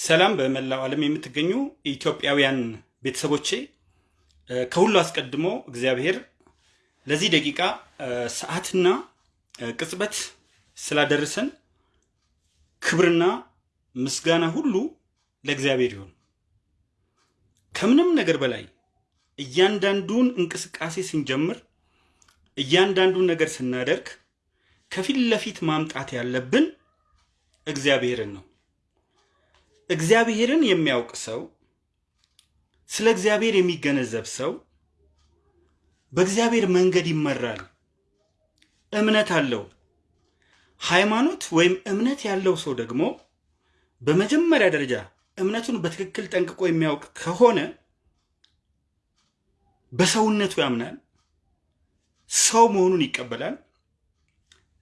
ሰላም በመላው ዓለም የምትገኙ ኢትዮጵያውያን ቤተሰቦቼ፣ ከሁሉ አስቀድሞ እግዚአብሔር ለዚህ ደቂቃ ሰዓትና ቅጽበት ስላደረሰን ክብርና ምስጋና ሁሉ ለእግዚአብሔር ይሁን። ከምንም ነገር በላይ እያንዳንዱን እንቅስቃሴ ስንጀምር፣ እያንዳንዱን ነገር ስናደርግ ከፊት ለፊት ማምጣት ያለብን እግዚአብሔርን ነው። እግዚአብሔርን የሚያውቅ ሰው፣ ስለ እግዚአብሔር የሚገነዘብ ሰው በእግዚአብሔር መንገድ ይመራል። እምነት አለው። ሃይማኖት ወይም እምነት ያለው ሰው ደግሞ በመጀመሪያ ደረጃ እምነቱን በትክክል ጠንቅቆ የሚያውቅ ከሆነ በሰውነቱ ያምናል፣ ሰው መሆኑን ይቀበላል፣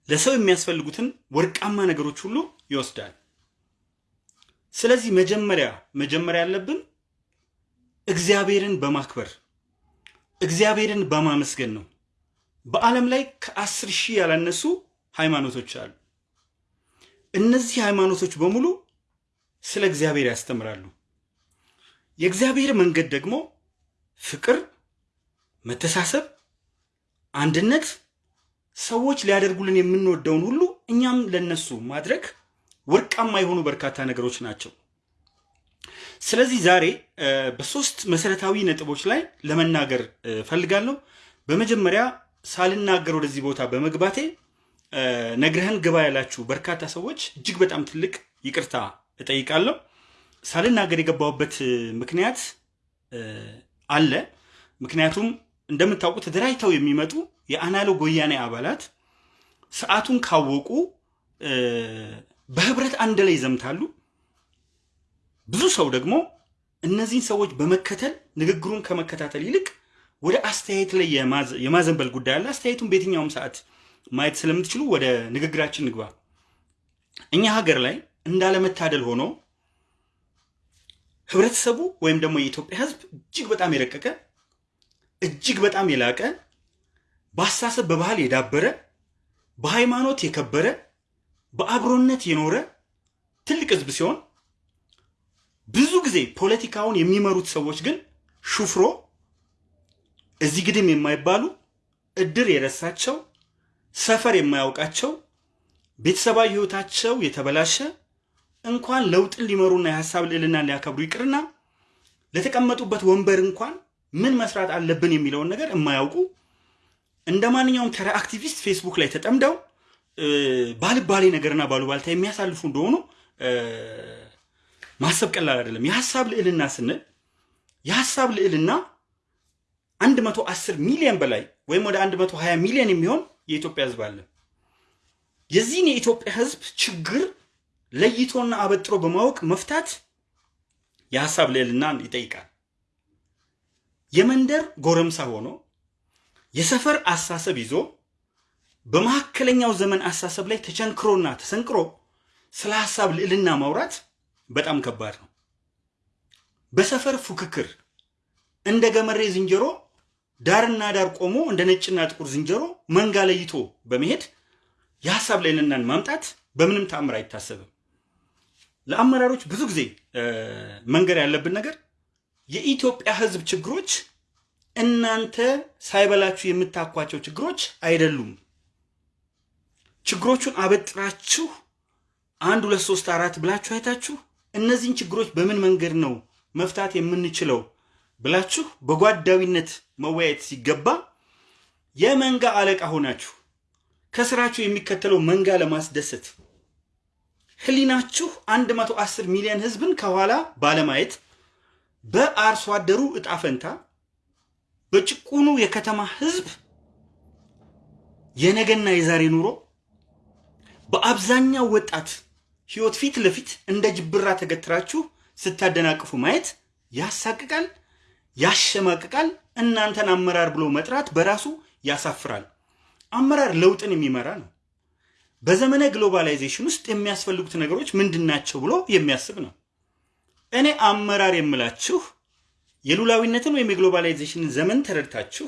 ለሰው የሚያስፈልጉትን ወርቃማ ነገሮች ሁሉ ይወስዳል። ስለዚህ መጀመሪያ መጀመሪያ ያለብን እግዚአብሔርን በማክበር እግዚአብሔርን በማመስገን ነው። በዓለም ላይ ከአስር ሺህ ያላነሱ ሃይማኖቶች አሉ። እነዚህ ሃይማኖቶች በሙሉ ስለ እግዚአብሔር ያስተምራሉ። የእግዚአብሔር መንገድ ደግሞ ፍቅር፣ መተሳሰብ፣ አንድነት፣ ሰዎች ሊያደርጉልን የምንወደውን ሁሉ እኛም ለነሱ ማድረግ ወርቃማ የሆኑ በርካታ ነገሮች ናቸው። ስለዚህ ዛሬ በሶስት መሰረታዊ ነጥቦች ላይ ለመናገር ፈልጋለሁ። በመጀመሪያ ሳልናገር ወደዚህ ቦታ በመግባቴ ነግረህን ግባ ያላችሁ በርካታ ሰዎች እጅግ በጣም ትልቅ ይቅርታ እጠይቃለሁ። ሳልናገር የገባሁበት ምክንያት አለ። ምክንያቱም እንደምታውቁት ተደራጅተው የሚመጡ የአናሎግ ወያኔ አባላት ሰዓቱን ካወቁ በህብረት አንድ ላይ ይዘምታሉ። ብዙ ሰው ደግሞ እነዚህን ሰዎች በመከተል ንግግሩን ከመከታተል ይልቅ ወደ አስተያየት ላይ የማዘንበል ጉዳይ አለ። አስተያየቱን በየትኛውም ሰዓት ማየት ስለምትችሉ ወደ ንግግራችን ንግባ። እኛ ሀገር ላይ እንዳለመታደል ሆኖ ህብረተሰቡ ወይም ደግሞ የኢትዮጵያ ህዝብ እጅግ በጣም የረቀቀ እጅግ በጣም የላቀ በአስተሳሰብ በባህል የዳበረ በሃይማኖት የከበረ በአብሮነት የኖረ ትልቅ ህዝብ ሲሆን ብዙ ጊዜ ፖለቲካውን የሚመሩት ሰዎች ግን ሹፍሮ እዚህ ግድም የማይባሉ እድር የረሳቸው ሰፈር የማያውቃቸው ቤተሰባዊ ህይወታቸው የተበላሸ እንኳን ለውጥን ሊመሩና የሀሳብ ልዕልናን ሊያከብሩ ይቅርና ለተቀመጡበት ወንበር እንኳን ምን መስራት አለብን የሚለውን ነገር የማያውቁ እንደ ማንኛውም ተራ አክቲቪስት ፌስቡክ ላይ ተጠምደው ባልባሌ ነገርና ባሉባልታ የሚያሳልፉ እንደሆኑ ማሰብ ቀላል አይደለም። የሀሳብ ልዕልና ስንል የሀሳብ ልዕልና 110 ሚሊዮን በላይ ወይም ወደ 120 ሚሊዮን የሚሆን የኢትዮጵያ ህዝብ አለ። የዚህን የኢትዮጵያ ህዝብ ችግር ለይቶና አበጥሮ በማወቅ መፍታት የሀሳብ ልዕልናን ይጠይቃል። የመንደር ጎረምሳ ሆኖ የሰፈር አሳሰብ ይዞ በመካከለኛው ዘመን አሳሰብ ላይ ተቸንክሮና ተሰንቅሮ ስለ ሀሳብ ልዕልና ማውራት በጣም ከባድ ነው። በሰፈር ፉክክር እንደ ገመሬ ዝንጀሮ ዳርና ዳር ቆሞ እንደ ነጭና ጥቁር ዝንጀሮ መንጋ ለይቶ በመሄድ የሀሳብ ልዕልናን ማምጣት በምንም ተአምር አይታሰብም። ለአመራሮች ብዙ ጊዜ መንገር ያለብን ነገር የኢትዮጵያ ህዝብ ችግሮች እናንተ ሳይበላችሁ የምታኳቸው ችግሮች አይደሉም። ችግሮቹን አበጥራችሁ አንድ ሁለት ሶስት አራት ብላችሁ አይታችሁ እነዚህን ችግሮች በምን መንገድ ነው መፍታት የምንችለው ብላችሁ በጓዳዊነት መወያየት ሲገባ የመንጋ አለቃ ሆናችሁ ከስራችሁ የሚከተለው መንጋ ለማስደሰት ህሊናችሁ 110 ሚሊዮን ህዝብን ከኋላ ባለማየት በአርሶ አደሩ እጣ ፈንታ በጭቁኑ የከተማ ህዝብ የነገና የዛሬ ኑሮ በአብዛኛው ወጣት ህይወት ፊት ለፊት እንደ ጅብራ ተገትራችሁ ስታደናቅፉ ማየት ያሳቅቃል፣ ያሸማቅቃል። እናንተን አመራር ብሎ መጥራት በራሱ ያሳፍራል። አመራር ለውጥን የሚመራ ነው። በዘመነ globalization ውስጥ የሚያስፈልጉት ነገሮች ምንድን ናቸው ብሎ የሚያስብ ነው። እኔ አመራር የምላችሁ የሉላዊነትን ወይም የ globalization ን ዘመን ተረድታችሁ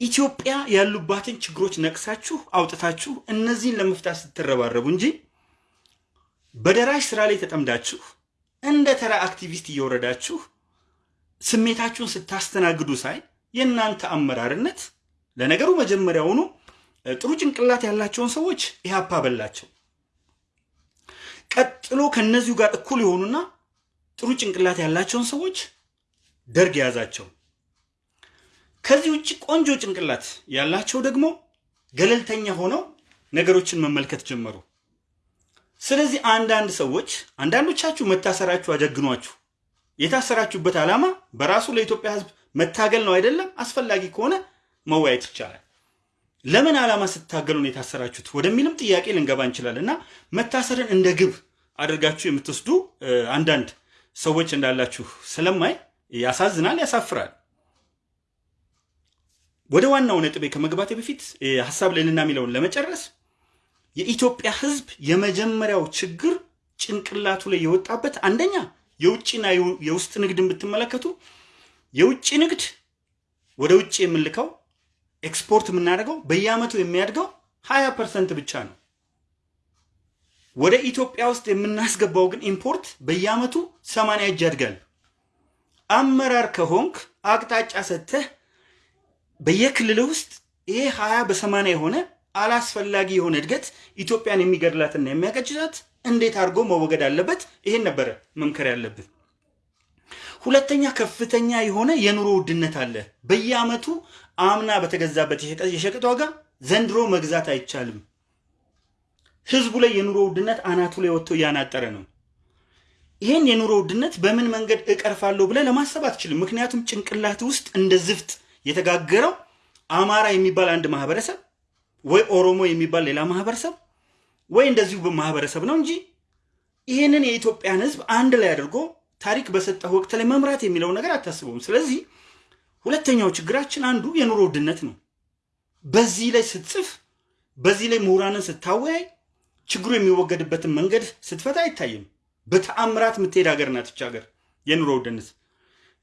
ኢትዮጵያ ያሉባትን ችግሮች ነቅሳችሁ አውጥታችሁ እነዚህን ለመፍታት ስትረባረቡ እንጂ በደራሽ ስራ ላይ ተጠምዳችሁ እንደ ተራ አክቲቪስት እየወረዳችሁ ስሜታችሁን ስታስተናግዱ ሳይ የእናንተ አመራርነት ለነገሩ መጀመሪያውኑ ጥሩ ጭንቅላት ያላቸውን ሰዎች ኢህአፓ በላቸው። ቀጥሎ ከነዚሁ ጋር እኩል የሆኑና ጥሩ ጭንቅላት ያላቸውን ሰዎች ደርግ የያዛቸው። ከዚህ ውጭ ቆንጆ ጭንቅላት ያላቸው ደግሞ ገለልተኛ ሆነው ነገሮችን መመልከት ጀመሩ። ስለዚህ አንዳንድ ሰዎች አንዳንዶቻችሁ መታሰራችሁ አጀግኗችሁ የታሰራችሁበት ዓላማ በራሱ ለኢትዮጵያ ሕዝብ መታገል ነው አይደለም? አስፈላጊ ከሆነ መወያየት ይቻላል። ለምን ዓላማ ስታገሉ ነው የታሰራችሁት ወደሚልም ጥያቄ ልንገባ እንችላለን። እና መታሰርን እንደ ግብ አድርጋችሁ የምትወስዱ አንዳንድ ሰዎች እንዳላችሁ ስለማይ ያሳዝናል፣ ያሳፍራል። ወደ ዋናው ነጥቤ ከመግባቴ በፊት ሀሳብ ልዕልና የሚለውን ለመጨረስ የኢትዮጵያ ህዝብ የመጀመሪያው ችግር ጭንቅላቱ ላይ የወጣበት አንደኛ የውጭና የውስጥ ንግድን ብትመለከቱ የውጭ ንግድ ወደ ውጭ የምንልከው ኤክስፖርት የምናደርገው በየአመቱ የሚያድገው ሀያ percent ብቻ ነው። ወደ ኢትዮጵያ ውስጥ የምናስገባው ግን import በየአመቱ ሰማንያ እጅ ያድጋል። አመራር ከሆንክ አቅጣጫ ሰጥተህ በየክልል ውስጥ ይሄ ሀያ በሰማንያ የሆነ አላስፈላጊ የሆነ እድገት ኢትዮጵያን የሚገድላትና የሚያቀጭጫት እንዴት አድርጎ መወገድ አለበት? ይሄን ነበረ መምከር ያለብን። ሁለተኛ ከፍተኛ የሆነ የኑሮ ውድነት አለ። በየአመቱ አምና በተገዛበት የሸቀጥ ዋጋ ዘንድሮ መግዛት አይቻልም። ህዝቡ ላይ የኑሮ ውድነት አናቱ ላይ ወጥቶ እያናጠረ ነው። ይህን የኑሮ ውድነት በምን መንገድ እቀርፋለሁ ብለህ ለማሰብ አትችልም። ምክንያቱም ጭንቅላት ውስጥ እንደ ዝፍት የተጋገረው አማራ የሚባል አንድ ማህበረሰብ ወይ ኦሮሞ የሚባል ሌላ ማህበረሰብ ወይ እንደዚሁ ማህበረሰብ ነው እንጂ ይህንን የኢትዮጵያን ህዝብ አንድ ላይ አድርጎ ታሪክ በሰጠህ ወቅት ላይ መምራት የሚለው ነገር አታስበውም። ስለዚህ ሁለተኛው ችግራችን አንዱ የኑሮ ውድነት ነው። በዚህ ላይ ስትጽፍ፣ በዚህ ላይ ምሁራንን ስታወያይ ችግሩ የሚወገድበትን መንገድ ስትፈታ አይታይም። በተአምራት የምትሄድ ሀገር ናት ይች ሀገር የኑሮ ውድነት።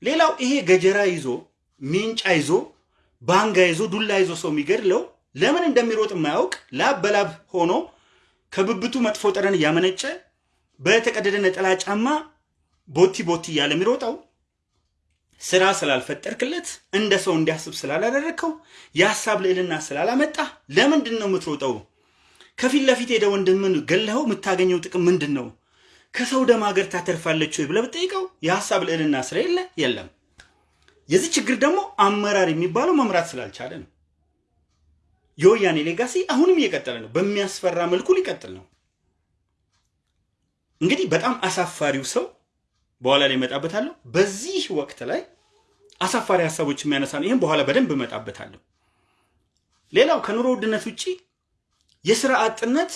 ሌላው ይሄ ገጀራ ይዞ ሜንጫ ይዞ ባንጋ ይዞ ዱላ ይዞ ሰው የሚገድለው ለምን እንደሚሮጥ የማያውቅ ላብ በላብ ሆኖ ከብብቱ መጥፎ ጠረን እያመነጨ በተቀደደ ነጠላ ጫማ ቦቲ ቦቲ እያለ የሚሮጠው ስራ ስላልፈጠርክለት እንደ ሰው እንዲያስብ ስላላደረግከው የሀሳብ ልዕልና ስላላመጣ ለምንድን ነው የምትሮጠው? ከፊት ለፊት ሄደ ወንድምን ገለኸው የምታገኘው ጥቅም ምንድን ነው? ከሰው ደም ሀገር ታተርፋለች ወይ ብለህ ብትጠይቀው የሀሳብ ልዕልና ስለሌለ የለም። የዚህ ችግር ደግሞ አመራር የሚባለው መምራት ስላልቻለ ነው። የወያኔ ሌጋሲ አሁንም እየቀጠለ ነው። በሚያስፈራ መልኩ ሊቀጥል ነው። እንግዲህ በጣም አሳፋሪው ሰው በኋላ ላይ እመጣበታለሁ። በዚህ ወቅት ላይ አሳፋሪ ሀሳቦች የሚያነሳ ነው። ይህም በኋላ በደንብ እመጣበታለሁ። ሌላው ከኑሮ ውድነት ውጭ የስራ አጥነት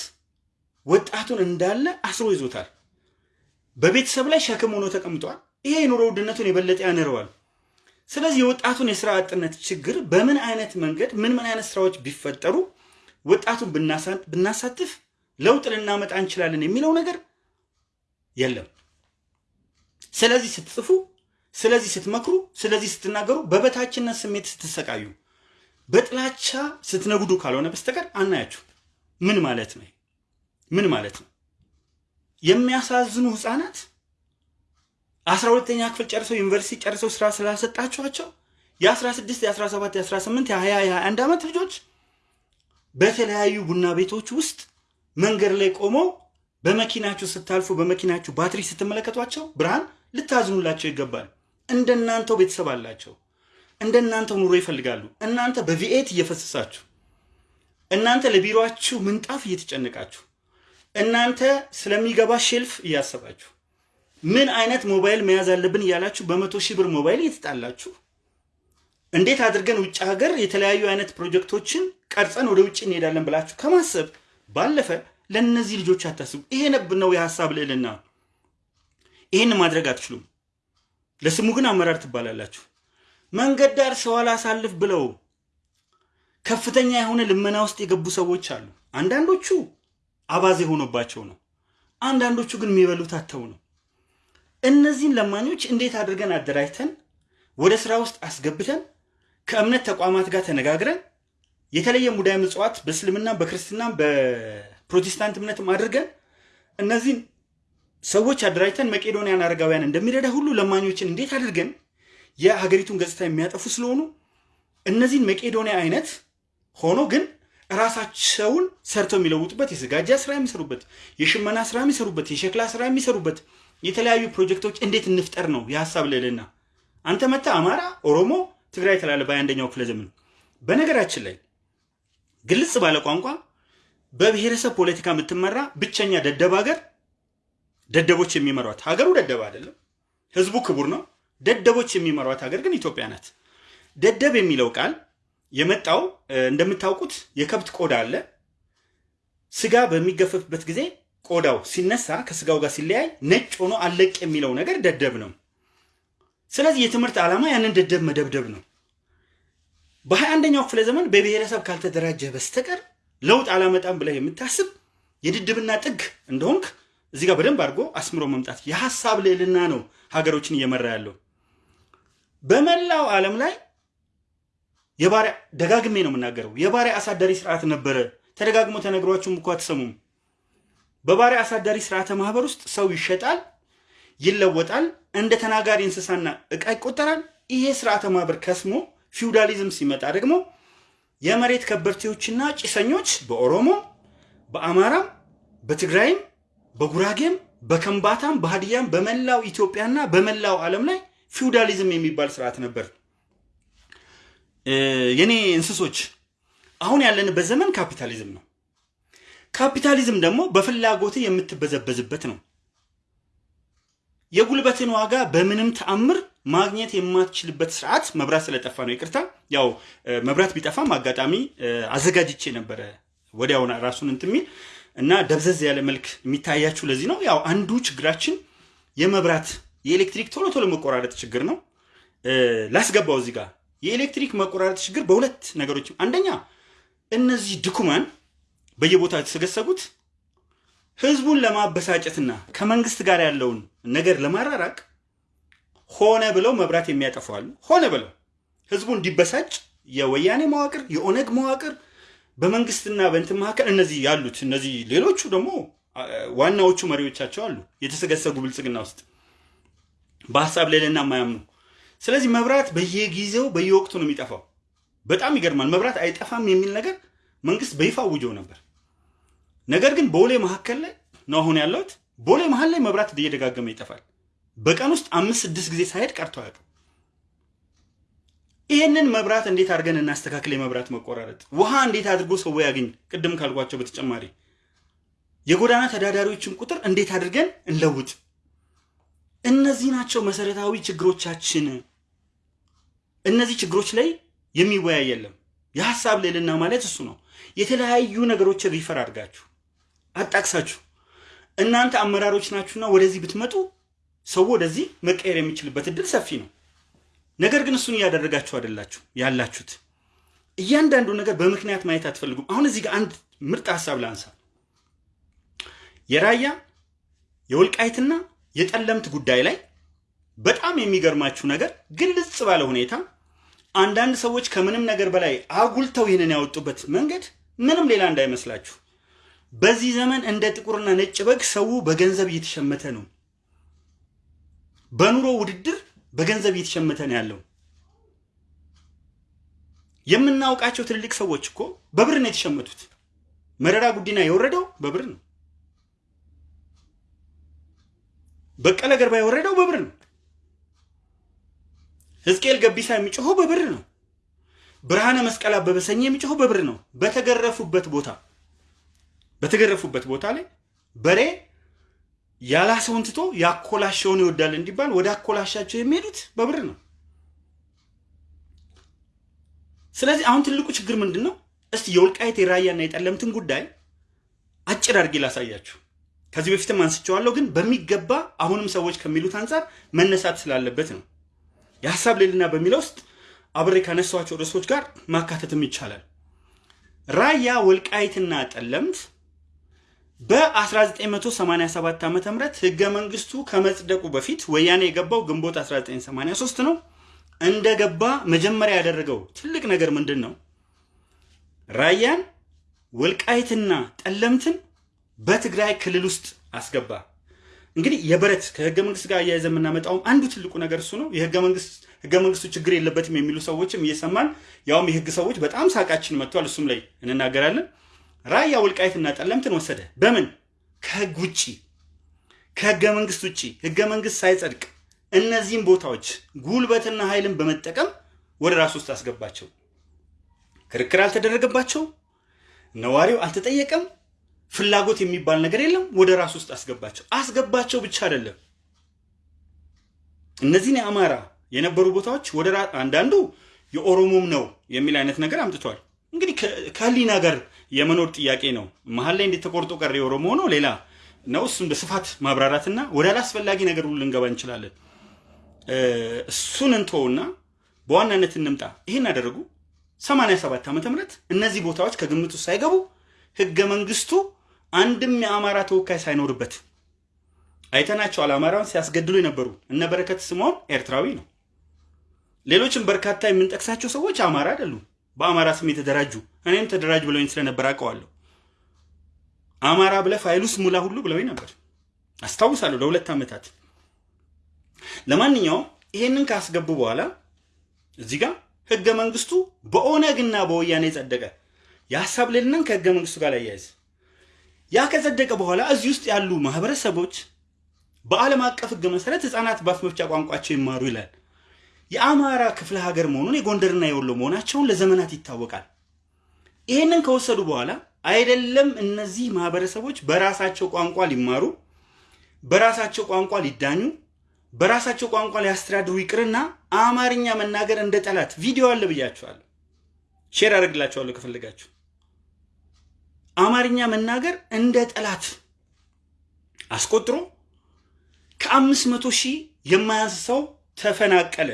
ወጣቱን እንዳለ አስሮ ይዞታል። በቤተሰብ ላይ ሸክም ሆኖ ተቀምጧል። ይሄ የኑሮ ውድነቱን የበለጠ ያንረዋል። ስለዚህ የወጣቱን የስራ አጥነት ችግር በምን አይነት መንገድ ምን ምን አይነት ስራዎች ቢፈጠሩ ወጣቱን ብናሳትፍ ለውጥ ልናመጣ እንችላለን የሚለው ነገር የለም። ስለዚህ ስትጽፉ፣ ስለዚህ ስትመክሩ፣ ስለዚህ ስትናገሩ በበታችነት ስሜት ስትሰቃዩ፣ በጥላቻ ስትነጉዱ ካልሆነ በስተቀር አናያችሁ። ምን ማለት ነው? ምን ማለት ነው? የሚያሳዝኑ ህፃናት አስራ ሁለተኛ ክፍል ጨርሰው ዩኒቨርሲቲ ጨርሰው ስራ ስላልሰጣችኋቸው የ16 የ17 የ18 የ20 የ21 ዓመት ልጆች በተለያዩ ቡና ቤቶች ውስጥ መንገድ ላይ ቆመው በመኪናችሁ ስታልፉ በመኪናችሁ ባትሪ ስትመለከቷቸው ብርሃን ልታዝኑላቸው ይገባል። እንደናንተው ቤተሰብ አላቸው። እንደናንተው ኑሮ ይፈልጋሉ። እናንተ በቪኤት እየፈሰሳችሁ፣ እናንተ ለቢሮችሁ ምንጣፍ እየተጨነቃችሁ፣ እናንተ ስለሚገባ ሼልፍ እያሰባችሁ ምን አይነት ሞባይል መያዝ አለብን እያላችሁ በመቶ ሺህ ብር ሞባይል እየተጣላችሁ እንዴት አድርገን ውጭ ሀገር የተለያዩ አይነት ፕሮጀክቶችን ቀርጸን ወደ ውጭ እንሄዳለን ብላችሁ ከማሰብ ባለፈ ለእነዚህ ልጆች አታስቡ። ይሄ ነብ ነው የሀሳብ ልዕልና። ይህን ማድረግ አትችሉም። ለስሙ ግን አመራር ትባላላችሁ። መንገድ ዳር ሰው አላሳልፍ ብለው ከፍተኛ የሆነ ልመና ውስጥ የገቡ ሰዎች አሉ። አንዳንዶቹ አባዜ ሆኖባቸው ነው። አንዳንዶቹ ግን የሚበሉት አተው ነው። እነዚህን ለማኞች እንዴት አድርገን አደራጅተን ወደ ስራ ውስጥ አስገብተን ከእምነት ተቋማት ጋር ተነጋግረን የተለየ ሙዳየ ምጽዋት በእስልምና በክርስትና በፕሮቴስታንት እምነትም አድርገን እነዚህን ሰዎች አደራጅተን መቄዶንያን አረጋውያን እንደሚረዳ ሁሉ ለማኞችን እንዴት አድርገን የሀገሪቱን ገጽታ የሚያጠፉ ስለሆኑ እነዚህን መቄዶንያ አይነት ሆኖ ግን ራሳቸውን ሰርተው የሚለውጡበት የስጋጃ ስራ የሚሰሩበት፣ የሽመና ስራ የሚሰሩበት፣ የሸክላ ስራ የሚሰሩበት የተለያዩ ፕሮጀክቶች እንዴት እንፍጠር ነው የሀሳብ ልዕልና። አንተ መታ አማራ፣ ኦሮሞ፣ ትግራይ ተላለ በአንደኛው ክፍለ ዘመን። በነገራችን ላይ ግልጽ ባለ ቋንቋ በብሔረሰብ ፖለቲካ የምትመራ ብቸኛ ደደብ ሀገር ደደቦች የሚመሯት ሀገሩ ደደብ አይደለም፣ ህዝቡ ክቡር ነው። ደደቦች የሚመሯት ሀገር ግን ኢትዮጵያ ናት። ደደብ የሚለው ቃል የመጣው እንደምታውቁት የከብት ቆዳ አለ። ስጋ በሚገፈፍበት ጊዜ ቆዳው ሲነሳ ከስጋው ጋር ሲለያይ ነጭ ሆኖ አለቅ የሚለው ነገር ደደብ ነው። ስለዚህ የትምህርት ዓላማ ያንን ደደብ መደብደብ ነው። በሀያ አንደኛው ክፍለ ዘመን በብሔረሰብ ካልተደራጀ በስተቀር ለውጥ አላመጣም ብለህ የምታስብ የድድብና ጥግ እንደሆንክ እዚህ ጋር በደንብ አድርጎ አስምሮ መምጣት የሀሳብ ልዕልና ነው ሀገሮችን እየመራ ያለው። በመላው ዓለም ላይ የባሪያ ደጋግሜ ነው የምናገረው፣ የባሪያ አሳዳሪ ስርዓት ነበረ። ተደጋግሞ ተነግሯችሁም እኮ አትሰሙም። በባሪያ አሳዳሪ ስርዓተ ማህበር ውስጥ ሰው ይሸጣል፣ ይለወጣል፣ እንደ ተናጋሪ እንስሳና እቃ ይቆጠራል። ይሄ ስርዓተ ማህበር ከስሞ ፊውዳሊዝም ሲመጣ ደግሞ የመሬት ከበርቴዎችና ጭሰኞች በኦሮሞ በአማራም በትግራይም በጉራጌም በከምባታም በሀዲያም በመላው ኢትዮጵያና በመላው ዓለም ላይ ፊውዳሊዝም የሚባል ስርዓት ነበር። የኔ እንስሶች አሁን ያለንበት ዘመን ካፒታሊዝም ነው። ካፒታሊዝም ደግሞ በፍላጎት የምትበዘበዝበት ነው። የጉልበትን ዋጋ በምንም ተአምር ማግኘት የማትችልበት ስርዓት መብራት ስለጠፋ ነው። ይቅርታ፣ ያው መብራት ቢጠፋም አጋጣሚ አዘጋጅቼ ነበረ ወዲያውና ራሱን እንትን የሚል እና ደብዘዝ ያለ መልክ የሚታያችሁ ለዚህ ነው። ያው አንዱ ችግራችን የመብራት የኤሌክትሪክ ቶሎ ቶሎ መቆራረጥ ችግር ነው። ላስገባው እዚህ ጋር የኤሌክትሪክ መቆራረጥ ችግር በሁለት ነገሮች፣ አንደኛ እነዚህ ድኩማን በየቦታው የተሰገሰጉት ህዝቡን ለማበሳጨትና ከመንግስት ጋር ያለውን ነገር ለማራራቅ ሆነ ብለው መብራት የሚያጠፋሉ። ሆነ ብለው ህዝቡ እንዲበሳጭ የወያኔ መዋቅር፣ የኦነግ መዋቅር በመንግስትና በእንትን መካከል እነዚህ ያሉት እነዚህ ሌሎቹ ደግሞ ዋናዎቹ መሪዎቻቸው አሉ የተሰገሰጉ ብልጽግና ውስጥ በሀሳብ ልዕልና የማያምኑ ስለዚህ መብራት በየጊዜው በየወቅቱ ነው የሚጠፋው። በጣም ይገርማል። መብራት አይጠፋም የሚል ነገር መንግስት በይፋ አውጆ ነበር። ነገር ግን ቦሌ መካከል ላይ ነው አሁን ያለሁት። ቦሌ መሀል ላይ መብራት እየደጋገመ ይጠፋል። በቀን ውስጥ አምስት ስድስት ጊዜ ሳይሄድ ቀርቶ አያውቅም። ይህንን መብራት እንዴት አድርገን እናስተካክል? የመብራት መቆራረጥ ውሃ እንዴት አድርጎ ሰው ያገኝ? ቅድም ካልኳቸው በተጨማሪ የጎዳና ተዳዳሪዎችን ቁጥር እንዴት አድርገን እንለውጥ? እነዚህ ናቸው መሰረታዊ ችግሮቻችን። እነዚህ ችግሮች ላይ የሚወያይ የለም። የሀሳብ ልዕልና ማለት እሱ ነው። የተለያዩ ነገሮችን refer አድርጋችሁ አጣቅሳችሁ እናንተ አመራሮች ናችሁና ወደዚህ ብትመጡ ሰው ወደዚህ መቀየር የሚችልበት እድል ሰፊ ነው። ነገር ግን እሱን እያደረጋችሁ አይደላችሁ ያላችሁት። እያንዳንዱ ነገር በምክንያት ማየት አትፈልጉም። አሁን እዚህ ጋር አንድ ምርጥ ሀሳብ ላንሳ። የራያ የወልቃይትና የጠለምት ጉዳይ ላይ በጣም የሚገርማችሁ ነገር ግልጽ ባለ ሁኔታ አንዳንድ ሰዎች ከምንም ነገር በላይ አጉልተው ይህንን ያወጡበት መንገድ ምንም ሌላ እንዳይመስላችሁ። በዚህ ዘመን እንደ ጥቁርና ነጭ በግ ሰው በገንዘብ እየተሸመተ ነው። በኑሮ ውድድር በገንዘብ እየተሸመተ ነው ያለው። የምናውቃቸው ትልልቅ ሰዎች እኮ በብር ነው የተሸመቱት። መረራ ጉዲና የወረደው በብር ነው። በቀለ ገርባ የወረደው በብር ነው። ሕዝቅኤል ገቢሳ የሚጮኸው በብር ነው። ብርሃነ መስቀል አበበ ሰኝ የሚጮኸው በብር ነው። በተገረፉበት ቦታ በተገረፉበት ቦታ ላይ በሬ ያላሰውን ትቶ ያኮላሸውን ይወዳል እንዲባል ወደ አኮላሻቸው የሚሄዱት በብር ነው። ስለዚህ አሁን ትልቁ ችግር ምንድን ነው? እስቲ የወልቃይት የራያና የጠለምትን ጉዳይ አጭር አድርጌ ላሳያችሁ። ከዚህ በፊትም አንስቼዋለሁ፣ ግን በሚገባ አሁንም ሰዎች ከሚሉት አንጻር መነሳት ስላለበት ነው። የሀሳብ ልዕልና በሚለው ውስጥ አብሬ ካነሷቸው ርዕሶች ጋር ማካተትም ይቻላል። ራያ ወልቃይትና ጠለምት በ1987 ዓ ም ህገ መንግስቱ ከመጽደቁ በፊት ወያኔ የገባው ግንቦት 1983 ነው። እንደገባ መጀመሪያ ያደረገው ትልቅ ነገር ምንድን ነው? ራያን ወልቃይትና ጠለምትን በትግራይ ክልል ውስጥ አስገባ። እንግዲህ የበረት ከህገ መንግስት ጋር እያያዘ የምናመጣውም አንዱ ትልቁ ነገር እሱ ነው። ህገ መንግስቱ ችግር የለበትም የሚሉ ሰዎችም እየሰማን ያውም የህግ ሰዎች በጣም ሳቃችን መጥቷል። እሱም ላይ እንናገራለን። ራያ ወልቃይትና ጠለምትን ወሰደ። በምን ከህግ ውጪ ከህገ መንግስት ውጪ ህገ መንግስት ሳይጸድቅ እነዚህም ቦታዎች ጉልበትና ኃይልን በመጠቀም ወደ ራሱ ውስጥ አስገባቸው። ክርክር አልተደረገባቸው፣ ነዋሪው አልተጠየቀም፣ ፍላጎት የሚባል ነገር የለም። ወደ ራሱ ውስጥ አስገባቸው። አስገባቸው ብቻ አይደለም እነዚህን የአማራ የነበሩ ቦታዎች ወደ አንዳንዱ የኦሮሞም ነው የሚል አይነት ነገር አምጥቷል። እንግዲህ ከህሊና ጋር የመኖር ጥያቄ ነው። መሀል ላይ እንዴት ተቆርጦ ቀረ የኦሮሞ ነው ሌላ ነው። እሱን በስፋት ማብራራትና ወደ አላስፈላጊ ነገር ሁሉ ልንገባ እንችላለን። እሱን እንተውና በዋናነት እንምጣ። ይህን አደረጉ 87 ዓመተ ምህረት እነዚህ ቦታዎች ከግምቱ ሳይገቡ ህገ መንግስቱ አንድም የአማራ ተወካይ ሳይኖርበት አይተናቸዋል። አማራውን ሲያስገድሉ የነበሩ እነ በረከት ስምዖን ኤርትራዊ ነው። ሌሎችም በርካታ የምንጠቅሳቸው ሰዎች አማራ አይደሉም። በአማራ ስም የተደራጁ እኔም ተደራጅ ብለውኝ ስለነበር አውቀዋለሁ። አማራ ብለህ ፋይሉስ ሙላ ሁሉ ብለውኝ ነበር አስታውሳለሁ፣ ለሁለት ዓመታት። ለማንኛውም ይሄንን ካስገቡ በኋላ እዚህ ጋር ህገ መንግስቱ በኦነግና በወያኔ ጸደቀ። የሀሳብ ልዕልናን ከህገ መንግስቱ ጋር ያያይዝ። ያ ከጸደቀ በኋላ እዚህ ውስጥ ያሉ ማህበረሰቦች በዓለም አቀፍ ህግ መሰረት ህፃናት በአፍ መፍቻ ቋንቋቸው ይማሩ ይላል። የአማራ ክፍለ ሀገር መሆኑን የጎንደርና የወሎ መሆናቸውን ለዘመናት ይታወቃል። ይህንን ከወሰዱ በኋላ አይደለም እነዚህ ማህበረሰቦች በራሳቸው ቋንቋ ሊማሩ፣ በራሳቸው ቋንቋ ሊዳኙ፣ በራሳቸው ቋንቋ ሊያስተዳድሩ ይቅርና አማርኛ መናገር እንደ ጠላት ቪዲዮ አለ ብያችኋለሁ። share አደርግላችኋለሁ ከፈለጋችሁ። አማርኛ መናገር እንደ ጠላት አስቆጥሮ ከአምስት መቶ ሺህ የማያንስ ሰው ተፈናቀለ።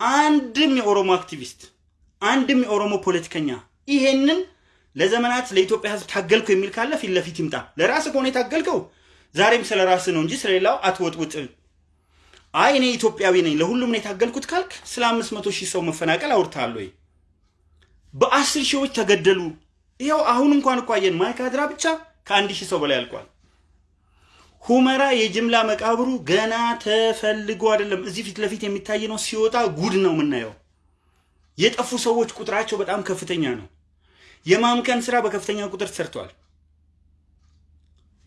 አንድም የኦሮሞ አክቲቪስት አንድም የኦሮሞ ፖለቲከኛ ይሄንን ለዘመናት ለኢትዮጵያ ሕዝብ ታገልከው የሚል ካለ ፊት ለፊት ይምጣ። ለራስህ ከሆነ የታገልከው ዛሬም ስለ ራስህ ነው እንጂ ስለሌላው አትወጥውጥ። አይ እኔ ኢትዮጵያዊ ነኝ ለሁሉም ነው የታገልኩት ካልክ ስለ አምስት መቶ ሺህ ሰው መፈናቀል አውርተሃል ወይ? በአስር ሺዎች ተገደሉ። ይኸው አሁን እንኳን እኮ አየን ማይካድራ ብቻ ከአንድ ሺህ ሰው በላይ አልቋል። ሁመራ የጅምላ መቃብሩ ገና ተፈልጎ አይደለም፣ እዚህ ፊት ለፊት የሚታይ ነው። ሲወጣ ጉድ ነው የምናየው። የጠፉ ሰዎች ቁጥራቸው በጣም ከፍተኛ ነው። የማምከን ስራ በከፍተኛ ቁጥር ተሰርተዋል።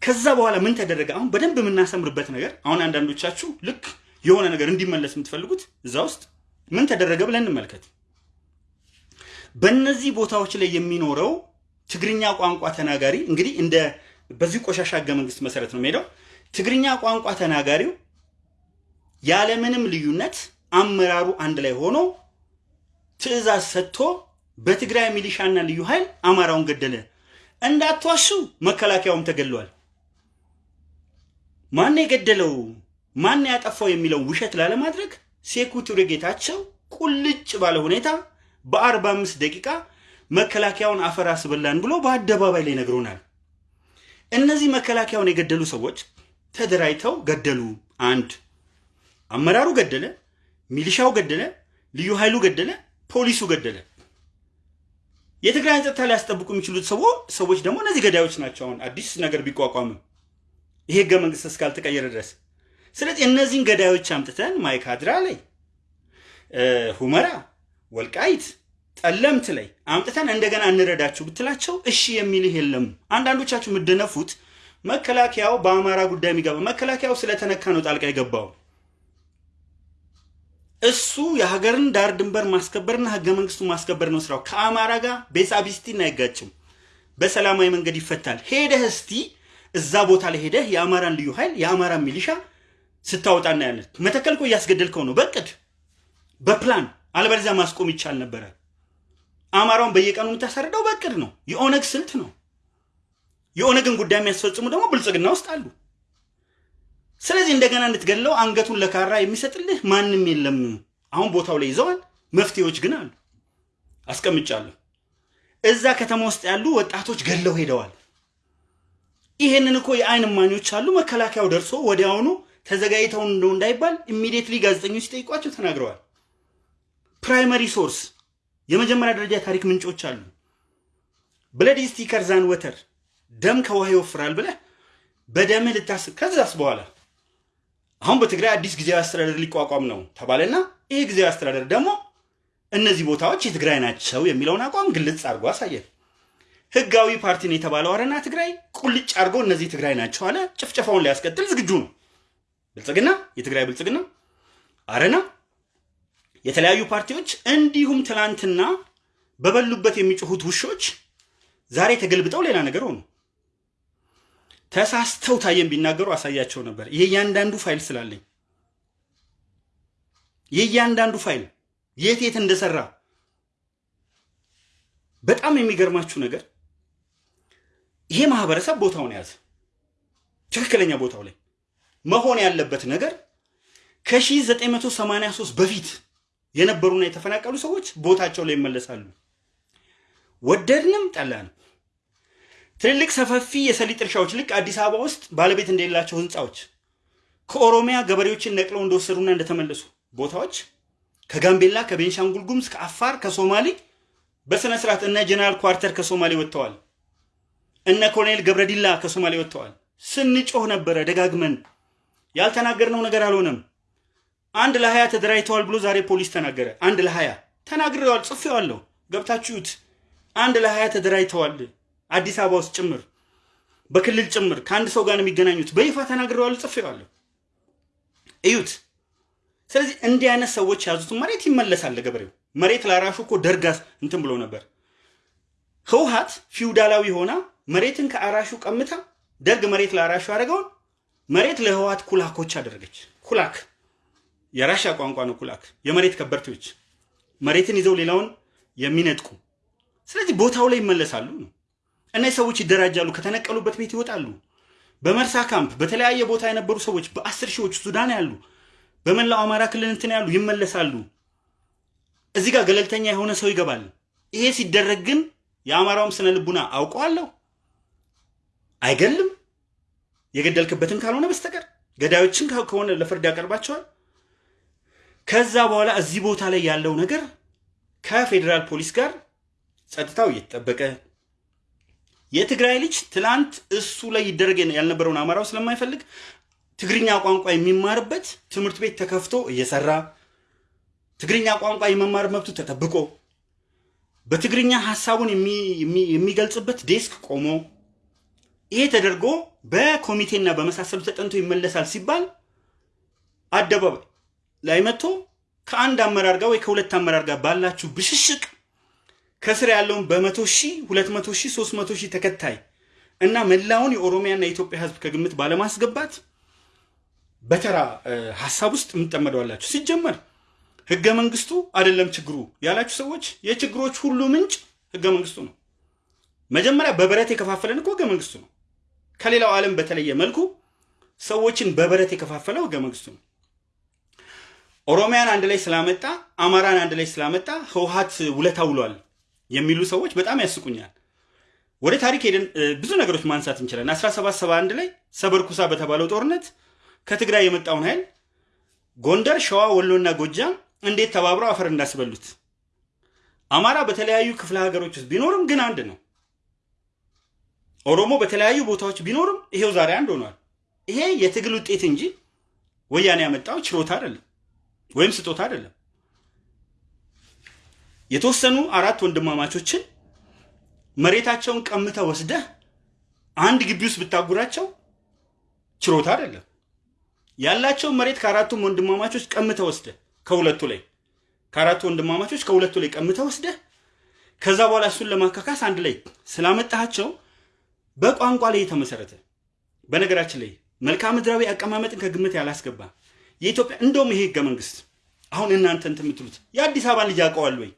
ከዛ በኋላ ምን ተደረገ? አሁን በደንብ የምናሰምርበት ነገር አሁን አንዳንዶቻችሁ ልክ የሆነ ነገር እንዲመለስ የምትፈልጉት እዛ ውስጥ ምን ተደረገ ብለን እንመልከት። በእነዚህ ቦታዎች ላይ የሚኖረው ትግርኛ ቋንቋ ተናጋሪ እንግዲህ እንደ በዚህ ቆሻሻ ህገ መንግስት መሰረት ነው የሚሄደው። ትግርኛ ቋንቋ ተናጋሪው ያለምንም ልዩነት አመራሩ አንድ ላይ ሆኖ ትዕዛዝ ሰጥቶ በትግራይ ሚሊሻና ልዩ ኃይል አማራውን ገደለ። እንዳትዋሹ መከላከያውም ተገድሏል። ማን የገደለው ማን ያጠፋው የሚለው ውሸት ላለማድረግ ሴኩ ቱሬ ጌታቸው ቁልጭ ባለ ሁኔታ በአርባ አምስት ደቂቃ መከላከያውን አፈር አስበላን ብሎ በአደባባይ ላይ ነግሮናል። እነዚህ መከላከያውን የገደሉ ሰዎች ተደራጅተው ገደሉ። አንድ አመራሩ ገደለ፣ ሚሊሻው ገደለ፣ ልዩ ኃይሉ ገደለ፣ ፖሊሱ ገደለ። የትግራይን ጸጥታ ሊያስጠብቁ የሚችሉት ሰዎች ደግሞ እነዚህ ገዳዮች ናቸው። አሁን አዲስ ነገር ቢቋቋምም ይሄ ህገ መንግስት እስካልተቀየረ ድረስ። ስለዚህ እነዚህን ገዳዮች አምጥተን ማይካድራ ላይ፣ ሁመራ፣ ወልቃይት፣ ጠለምት ላይ አምጥተን እንደገና እንረዳችሁ ብትላቸው እሺ የሚልህ የለም። አንዳንዶቻችሁ የምደነፉት መከላከያው በአማራ ጉዳይ የሚገባ መከላከያው ስለተነካ ነው ጣልቃ የገባው። እሱ የሀገርን ዳር ድንበር ማስከበርና ህገ መንግስቱ ማስከበር ነው ስራው። ከአማራ ጋር ቤሳቢስቲን አይጋጭም። በሰላማዊ መንገድ ይፈታል። ሄደህ እስቲ እዛ ቦታ ላይ ሄደህ የአማራን ልዩ ኃይል የአማራን ሚሊሻ ስታወጣ እናያለን። መተከል እኮ እያስገደልከው ነው በቅድ በፕላን አለበለዚያ ማስቆም ይቻል ነበረ። አማራውን በየቀኑ የምታሳርደው በቅድ ነው። የኦነግ ስልት ነው። የኦነግን ጉዳይ የሚያስፈጽሙ ደግሞ ብልጽግና ውስጥ አሉ። ስለዚህ እንደገና እንድትገድለው አንገቱን ለካራ የሚሰጥልህ ማንም የለም። አሁን ቦታው ላይ ይዘዋል። መፍትሄዎች ግን አሉ፣ አስቀምጫለሁ። እዛ ከተማ ውስጥ ያሉ ወጣቶች ገድለው ሄደዋል። ይሄንን እኮ የአይን እማኞች አሉ። መከላከያው ደርሶ ወዲያውኑ ተዘጋጅተው እንደው እንዳይባል immediately ጋዜጠኞች ሲጠይቋቸው ተናግረዋል። primary source የመጀመሪያ ደረጃ ታሪክ ምንጮች አሉ። blood is thicker than water ደም ከውሃ ይወፍራል ብለህ በደምህ ልታስብ ከዛስ በኋላ አሁን በትግራይ አዲስ ጊዜያዊ አስተዳደር ሊቋቋም ነው ተባለና ይሄ ጊዜያዊ አስተዳደር ደግሞ እነዚህ ቦታዎች የትግራይ ናቸው የሚለውን አቋም ግልጽ አድርጎ አሳየ። ህጋዊ ፓርቲን የተባለው አረና ትግራይ ቁልጭ አድርጎ እነዚህ ትግራይ ናቸው አለ። ጭፍጨፋውን ሊያስቀጥል ዝግጁ ነው። ብልጽግና፣ የትግራይ ብልጽግና፣ አረና፣ የተለያዩ ፓርቲዎች እንዲሁም ትናንትና በበሉበት የሚጮሁት ውሾች ዛሬ ተገልብጠው ሌላ ነገር ሆኑ። ተሳስተው ታየን ቢናገሩ አሳያቸው ነበር። የእያንዳንዱ ፋይል ስላለኝ የእያንዳንዱ ፋይል የት የት እንደሰራ በጣም የሚገርማችሁ ነገር ይሄ ማህበረሰብ ቦታውን ያዘ። ትክክለኛ ቦታው ላይ መሆን ያለበት ነገር ከ1983 በፊት የነበሩና የተፈናቀሉ ሰዎች ቦታቸው ላይ ይመለሳሉ። ወደድንም ጠላንም ትልልቅ ሰፋፊ የሰሊጥ እርሻዎች ልክ አዲስ አበባ ውስጥ ባለቤት እንደሌላቸው ህንፃዎች ከኦሮሚያ ገበሬዎችን ነቅለው እንደወሰዱና እንደተመለሱ ቦታዎች ከጋምቤላ፣ ከቤንሻንጉል ጉሙዝ፣ ከአፋር፣ ከሶማሌ በስነ ስርዓት እነ ጀነራል ኳርተር ከሶማሌ ወጥተዋል። እነ ኮሎኔል ገብረዲላ ከሶማሌ ወጥተዋል። ስንጮህ ነበረ ደጋግመን። ያልተናገርነው ነገር አልሆነም። አንድ ለሀያ ተደራጅተዋል ብሎ ዛሬ ፖሊስ ተናገረ። አንድ ለሀያ ተናግሬዋል፣ ጽፌዋለሁ። ገብታችሁት አንድ ለሀያ ተደራጅተዋል አዲስ አበባ ውስጥ ጭምር በክልል ጭምር ከአንድ ሰው ጋር ነው የሚገናኙት። በይፋ ተናግሬዋለሁ፣ ጽፌዋለሁ። እዩት። ስለዚህ እንዲህ አይነት ሰዎች የያዙትን መሬት ይመለሳል ለገበሬው። መሬት ላራሹ እኮ ደርጋስ እንትን ብሎ ነበር። ህውሃት ፊውዳላዊ ሆና መሬትን ከአራሹ ቀምታ ደርግ መሬት ለአራሹ ያደረገውን መሬት ለህወሓት ኩላኮች አደረገች። ኩላክ የራሻ ቋንቋ ነው። ኩላክ የመሬት ከበርቴዎች መሬትን ይዘው ሌላውን የሚነጥቁ ስለዚህ ቦታው ላይ ይመለሳሉ ነው። እነዚህ ሰዎች ይደራጃሉ፣ ከተነቀሉበት ቤት ይወጣሉ። በመርሳ ካምፕ በተለያየ ቦታ የነበሩ ሰዎች በአስር ሺዎች ሱዳን ያሉ፣ በመላው አማራ ክልል እንትን ያሉ ይመለሳሉ። እዚህ ጋር ገለልተኛ የሆነ ሰው ይገባል። ይሄ ሲደረግ ግን የአማራውም ስነ ልቡና አውቀዋለሁ አይገልም የገደልክበትን ካልሆነ በስተቀር ገዳዮችን ከሆነ ለፍርድ ያቀርባቸዋል። ከዛ በኋላ እዚህ ቦታ ላይ ያለው ነገር ከፌዴራል ፖሊስ ጋር ጸጥታው እየተጠበቀ የትግራይ ልጅ ትላንት እሱ ላይ ይደረግ ያልነበረውን አማራው ስለማይፈልግ ትግርኛ ቋንቋ የሚማርበት ትምህርት ቤት ተከፍቶ እየሰራ ትግርኛ ቋንቋ የመማር መብቱ ተጠብቆ በትግርኛ ሀሳቡን የሚገልጽበት ዴስክ ቆሞ ይሄ ተደርጎ በኮሚቴና በመሳሰሉ ተጠንቶ ይመለሳል ሲባል አደባባይ ላይ መጥቶ ከአንድ አመራር ጋር ወይ ከሁለት አመራር ጋር ባላችሁ ብሽሽቅ ከስር ያለውን በመቶ ሺህ ሁለት መቶ ሺህ ሶስት መቶ ሺህ ተከታይ እና መላውን የኦሮሚያና የኢትዮጵያ ሕዝብ ከግምት ባለማስገባት በተራ ሀሳብ ውስጥ የምጠመደዋላችሁ። ሲጀመር ህገ መንግስቱ አይደለም ችግሩ ያላችሁ ሰዎች የችግሮች ሁሉ ምንጭ ህገ መንግስቱ ነው። መጀመሪያ በበረት የከፋፈለን እኮ ህገ መንግስቱ ነው። ከሌላው ዓለም በተለየ መልኩ ሰዎችን በበረት የከፋፈለው ህገ መንግስቱ ነው። ኦሮሚያን አንድ ላይ ስላመጣ አማራን አንድ ላይ ስላመጣ ህወሓት ውለታ ውሏል የሚሉ ሰዎች በጣም ያስቁኛል። ወደ ታሪክ ሄደን ብዙ ነገሮች ማንሳት እንችላለን። 1771 ላይ ሰበርኩሳ በተባለው ጦርነት ከትግራይ የመጣውን ኃይል ጎንደር፣ ሸዋ፣ ወሎና ጎጃም እንዴት ተባብረው አፈር እንዳስበሉት አማራ በተለያዩ ክፍለ ሀገሮች ውስጥ ቢኖርም ግን አንድ ነው። ኦሮሞ በተለያዩ ቦታዎች ቢኖርም ይሄው ዛሬ አንድ ሆኗል። ይሄ የትግል ውጤት እንጂ ወያኔ ያመጣው ችሮታ አይደለም ወይም ስጦታ አይደለም። የተወሰኑ አራት ወንድማማቾችን መሬታቸውን ቀምተህ ወስደህ አንድ ግቢ ውስጥ ብታጉራቸው ችሮታ አይደለም። ያላቸውን መሬት ከአራቱም ወንድማማቾች ቀምተህ ወስደህ ከሁለቱ ላይ ከአራቱ ወንድማማቾች ከሁለቱ ላይ ቀምተህ ወስደህ ከዛ በኋላ እሱን ለማካካስ አንድ ላይ ስላመጣቸው በቋንቋ ላይ የተመሰረተ በነገራችን ላይ መልክዓ ምድራዊ አቀማመጥን ከግምት ያላስገባ የኢትዮጵያ እንደውም ይሄ ህገ መንግስት አሁን እናንተ እንትን የምትሉት የአዲስ አበባ ልጅ ያውቀዋል ወይ?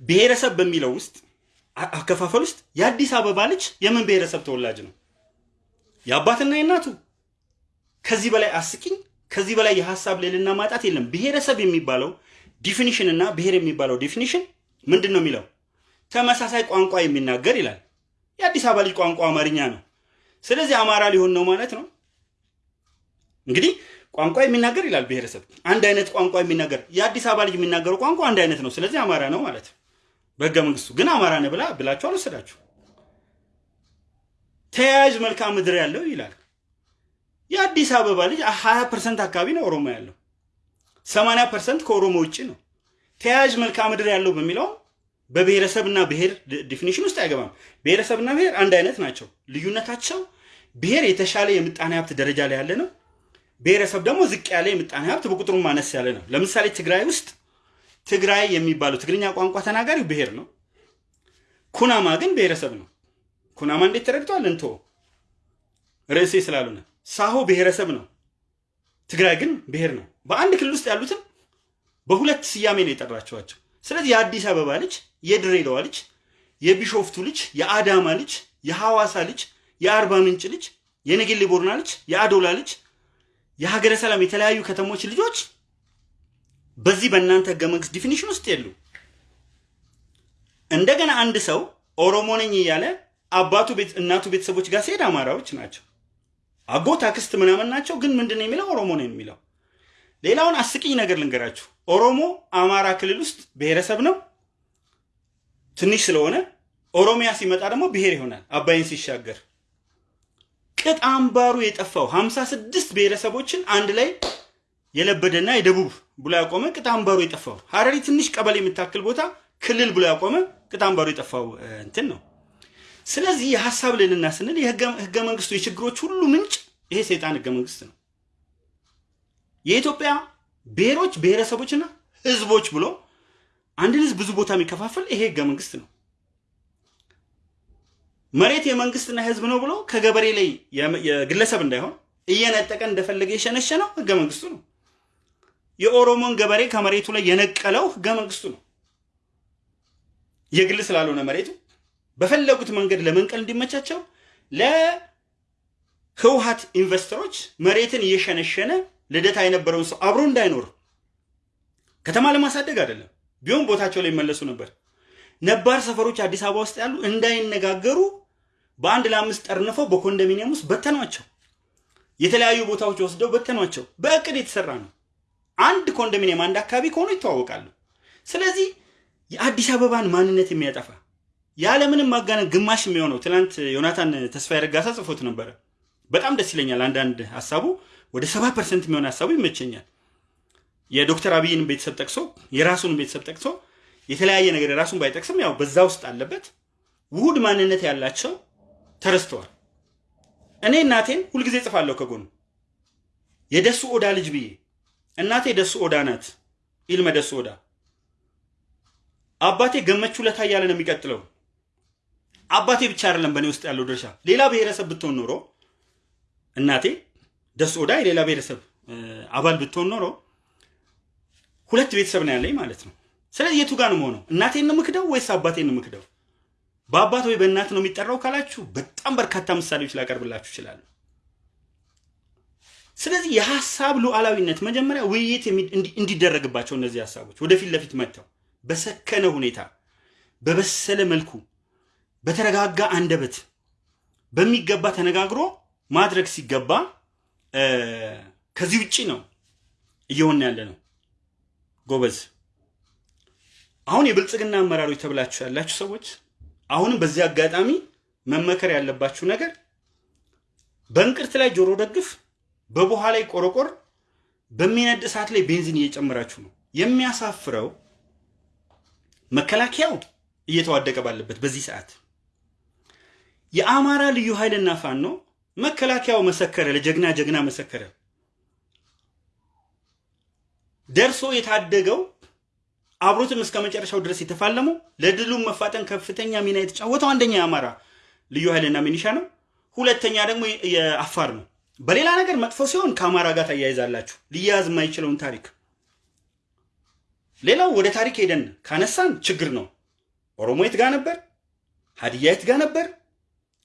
ብሔረሰብ በሚለው ውስጥ አከፋፈል ውስጥ የአዲስ አበባ ልጅ የምን ብሔረሰብ ተወላጅ ነው? የአባትና የእናቱ ከዚህ በላይ አስቂኝ፣ ከዚህ በላይ የሀሳብ ልዕልና ማጣት የለም። ብሔረሰብ የሚባለው definition እና ብሔር የሚባለው definition ምንድን ነው የሚለው? ተመሳሳይ ቋንቋ የሚናገር ይላል። የአዲስ አበባ ልጅ ቋንቋ አማርኛ ነው። ስለዚህ አማራ ሊሆን ነው ማለት ነው። እንግዲህ ቋንቋ የሚናገር ይላል ብሔረሰብ፣ አንድ አይነት ቋንቋ የሚናገር የአዲስ አበባ ልጅ የሚናገረው ቋንቋ አንድ አይነት ነው። ስለዚህ አማራ ነው ማለት በህገ መንግስቱ ግን አማራ ነህ ብላ ብላችሁ አልወሰዳችሁ። ተያያዥ መልክዓ ምድር ያለው ይላል። የአዲስ አበባ ልጅ 20 percent አካባቢ ነው ኦሮሞ ያለው፣ 80 percent ከኦሮሞ ውጭ ነው። ተያያዥ መልክዓ ምድር ያለው በሚለው በብሔረሰብና ብሔር definition ውስጥ አይገባም። ብሔረሰብና ብሔር አንድ አይነት ናቸው። ልዩነታቸው ብሔር የተሻለ የምጣኔ ሀብት ደረጃ ላይ ያለ ነው። ብሔረሰብ ደግሞ ዝቅ ያለ የምጣኔ ሀብት በቁጥሩ ማነስ ያለ ነው። ለምሳሌ ትግራይ ውስጥ ትግራይ የሚባለው ትግርኛ ቋንቋ ተናጋሪው ብሔር ነው። ኩናማ ግን ብሔረሰብ ነው። ኩናማ እንዴት ተረድቷል? እንቶ ርዕሴ ስላልሆነ ሳሆ ብሔረሰብ ነው። ትግራይ ግን ብሔር ነው። በአንድ ክልል ውስጥ ያሉትን በሁለት ስያሜ ነው የጠራቸዋቸው። ስለዚህ የአዲስ አበባ ልጅ፣ የድሬዳዋ ልጅ፣ የቢሾፍቱ ልጅ፣ የአዳማ ልጅ፣ የሐዋሳ ልጅ፣ የአርባ ምንጭ ልጅ፣ የነጌሌ ቦርና ልጅ፣ የአዶላ ልጅ፣ የሀገረ ሰላም የተለያዩ ከተሞች ልጆች በዚህ በእናንተ ህገ መንግስት definition ውስጥ የሉ። እንደገና አንድ ሰው ኦሮሞ ነኝ እያለ አባቱ እናቱ ቤተሰቦች ጋር ሲሄድ አማራዎች ናቸው። አጎት አክስት ምናምን ናቸው። ግን ምንድን የሚለው ኦሮሞ ነው የሚለው። ሌላውን አስቂኝ ነገር ልንገራችሁ። ኦሮሞ አማራ ክልል ውስጥ ብሔረሰብ ነው ትንሽ ስለሆነ፣ ኦሮሚያ ሲመጣ ደግሞ ብሔር ይሆናል። አባይን ሲሻገር ቅጥ አምባሩ የጠፋው ሀምሳ ስድስት ብሔረሰቦችን አንድ ላይ የለበደና የደቡብ ብሎ ያቆመ አምባሩ የጠፋው ሀረሪ ትንሽ ቀበሌ የምታክል ቦታ ክልል ብሎ ያቆመ አምባሩ የጠፋው እንትን ነው። ስለዚህ የሀሳብ ልዕልና ስንል የህገ መንግስቱ የችግሮች ሁሉ ምንጭ ይሄ ሰይጣን ህገ መንግስት ነው። የኢትዮጵያ ብሔሮች ብሔረሰቦችና ህዝቦች ብሎ አንድን ህዝብ ብዙ ቦታ የሚከፋፈል ይሄ ህገ መንግስት ነው። መሬት የመንግስትና የህዝብ ነው ብሎ ከገበሬ ላይ የግለሰብ እንዳይሆን እየነጠቀ እንደፈለገ የሸነሸነው ህገ መንግስቱ ነው። የኦሮሞን ገበሬ ከመሬቱ ላይ የነቀለው ህገ መንግስቱ ነው። የግል ስላልሆነ መሬቱ በፈለጉት መንገድ ለመንቀል እንዲመቻቸው ለህውሃት ኢንቨስተሮች መሬትን እየሸነሸነ ልደታ የነበረውን ሰው አብሮ እንዳይኖር ከተማ ለማሳደግ አይደለም፣ ቢሆን ቦታቸው ላይ ይመለሱ ነበር። ነባር ሰፈሮች አዲስ አበባ ውስጥ ያሉ እንዳይነጋገሩ በአንድ ለአምስት ጠርንፈው በኮንዶሚኒየም ውስጥ በተኗቸው። የተለያዩ ቦታዎች ወስደው በተኗቸው። በእቅድ የተሰራ ነው። አንድ ኮንዶሚኒየም አንድ አካባቢ ከሆኑ ይተዋወቃሉ። ስለዚህ የአዲስ አበባን ማንነት የሚያጠፋ ያለምንም ማጋነን ግማሽ የሚሆነው ትናንት ዮናታን ተስፋዬ ረጋሳ ጽፎት ነበረ። በጣም ደስ ይለኛል። አንዳንድ ሀሳቡ ወደ ሰባ percent የሚሆን ሀሳቡ ይመቸኛል። የዶክተር አብይን ቤተሰብ ጠቅሶ የራሱን ቤተሰብ ጠቅሶ የተለያየ ነገር የራሱን ባይጠቅስም ያው በዛ ውስጥ አለበት። ውሁድ ማንነት ያላቸው ተረስተዋል። እኔ እናቴን ሁልጊዜ ጽፋለሁ ከጎኑ የደሱ ኦዳ ልጅ ብዬ እናቴ ደሱ ኦዳ ናት። ኢልመ ደሱ ኦዳ አባቴ ገመቹ ለታ እያለ ነው የሚቀጥለው። አባቴ ብቻ አይደለም በእኔ ውስጥ ያለው ድርሻ። ሌላ ብሔረሰብ ብትሆን ኖሮ እናቴ ደሱ ኦዳ የሌላ ብሔረሰብ አባል ብትሆን ኖሮ ሁለት ቤተሰብ ነው ያለኝ ማለት ነው። ስለዚህ የቱ ጋር ነው? እናቴን ነው ምክደው ወይስ አባቴን ነው ምክደው? በአባት ወይ በእናት ነው የሚጠራው ካላችሁ በጣም በርካታ ምሳሌዎች ላቀርብላችሁ ይችላሉ። ስለዚህ የሀሳብ ሉዓላዊነት መጀመሪያ ውይይት እንዲደረግባቸው እነዚህ ሀሳቦች ወደፊት ለፊት መጥተው በሰከነ ሁኔታ በበሰለ መልኩ በተረጋጋ አንደበት በሚገባ ተነጋግሮ ማድረግ ሲገባ ከዚህ ውጭ ነው እየሆነ ያለ ነው። ጎበዝ አሁን የብልጽግና አመራሮች ተብላችሁ ያላችሁ ሰዎች አሁንም በዚህ አጋጣሚ መመከር ያለባችሁ ነገር በእንቅርት ላይ ጆሮ ደግፍ፣ በቡሃ ላይ ቆረቆር፣ በሚነድ እሳት ላይ ቤንዚን እየጨመራችሁ ነው። የሚያሳፍረው መከላከያው እየተዋደቀ ባለበት በዚህ ሰዓት የአማራ ልዩ ኃይልና ፋኖ መከላከያው መሰከረ፣ ለጀግና ጀግና መሰከረ። ደርሶ የታደገው አብሮትም እስከ መጨረሻው ድረስ የተፋለመው ለድሉም መፋጠን ከፍተኛ ሚና የተጫወተው አንደኛ የአማራ ልዩ ኃይልና ሚኒሻ ነው። ሁለተኛ ደግሞ የአፋር ነው። በሌላ ነገር መጥፎ ሲሆን ከአማራ ጋር ታያይዛላችሁ ሊያያዝ የማይችለውን ታሪክ። ሌላው ወደ ታሪክ ሄደን ካነሳን ችግር ነው። ኦሮሞ የት ጋ ነበር? ሀዲያ የት ጋ ነበር?